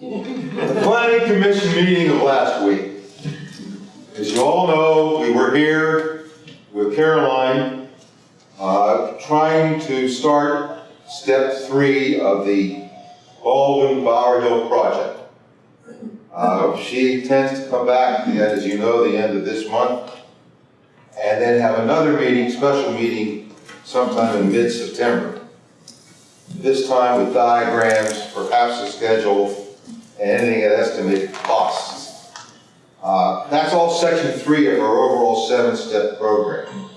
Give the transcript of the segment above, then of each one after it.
The planning commission meeting of last week. As you all know, we were here with Caroline, uh, trying to start step three of the Baldwin Bower Hill project. Uh, she intends to come back, as you know, the end of this month, and then have another meeting, special meeting sometime in mid-September. This time with diagrams, perhaps a schedule, and anything that estimated costs. Uh, That's all section three of our overall seven-step program.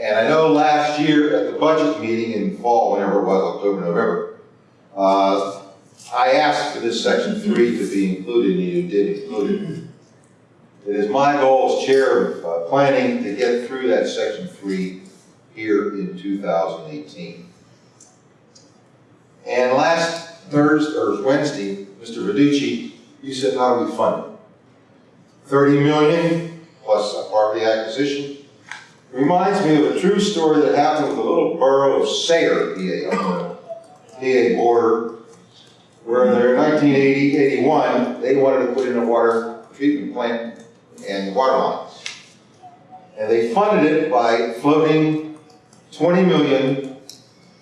And I know last year at the budget meeting in fall, whenever it was, October, November, uh, I asked for this section three to be included, and you did include it. It is my goal as chair of uh, planning to get through that section three here in 2018. And last Thursday, or Wednesday, Mr. Verducci, you said, how do we fund it? 30 million plus a property acquisition. Reminds me of a true story that happened with the little borough of Sayre, PA, PA border, where in their 1980, 81, they wanted to put in a water treatment plant and water lines. And they funded it by floating 20 million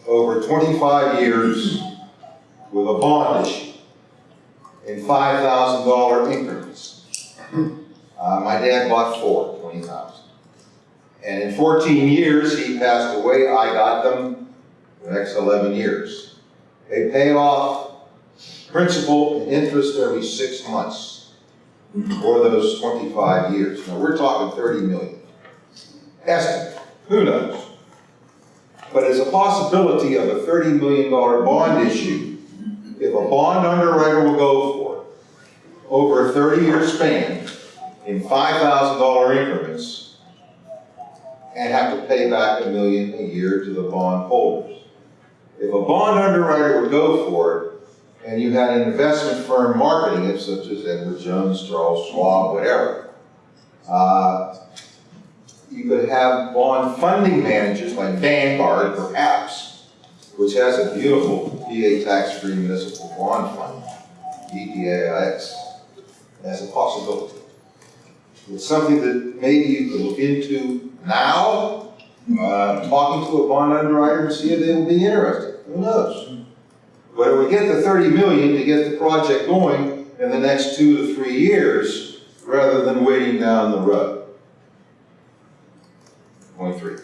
over 25 years with a bond issue in $5,000 increments. Uh, my dad bought four, 20,000. And in 14 years, he passed away, I got them the next 11 years. They pay off principal and interest every six months for those 25 years. Now, we're talking 30 million. Estimate, who knows? But it's a possibility of a $30 million bond issue if a bond underwriter will go for over a 30-year span in $5,000 increments and have to pay back a million a year to the bond holders. If a bond underwriter would go for it, and you had an investment firm marketing it, such as Edward Jones, Charles Schwab, whatever, uh, you could have bond funding managers like Vanguard, perhaps, which has a beautiful PA tax-free municipal bond fund, VPAIX, as a possibility. It's something that maybe you could look into now, uh, talking to a bond underwriter and see if they will be interested. Who knows? But it would get the 30 million to get the project going in the next two to three years, rather than waiting down the road. Point three.